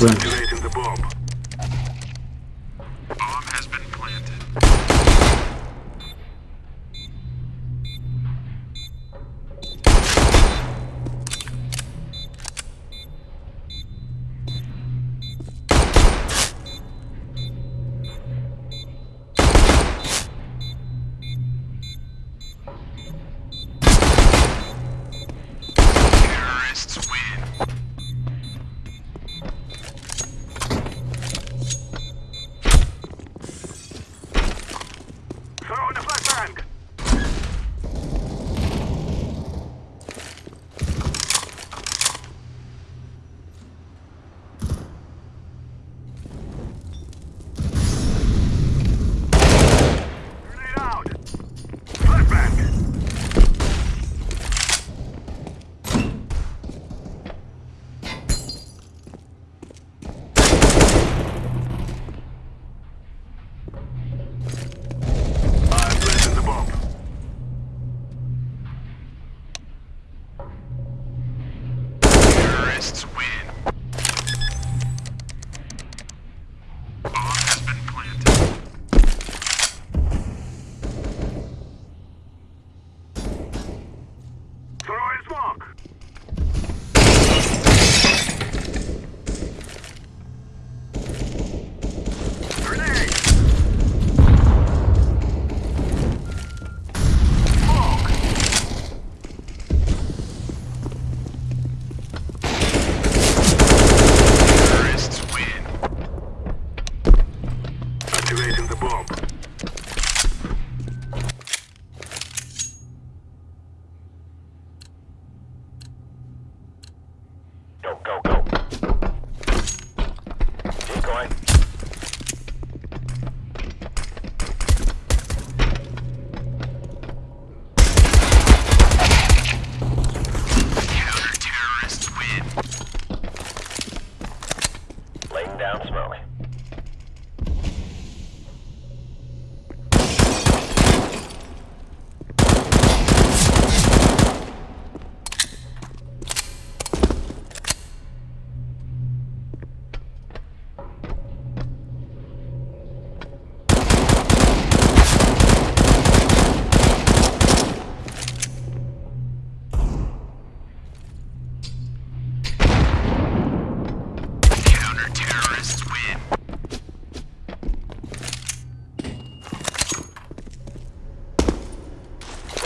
Byłem. Go, go. Decoy. Counter-terrorists win. Laying down smoke.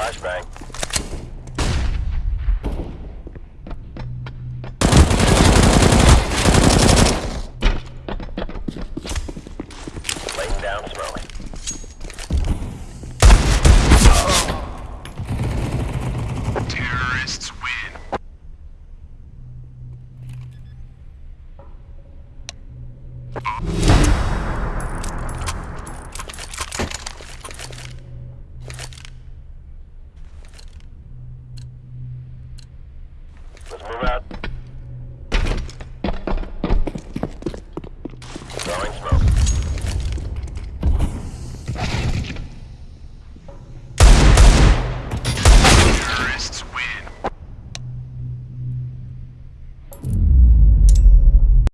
Flashbang.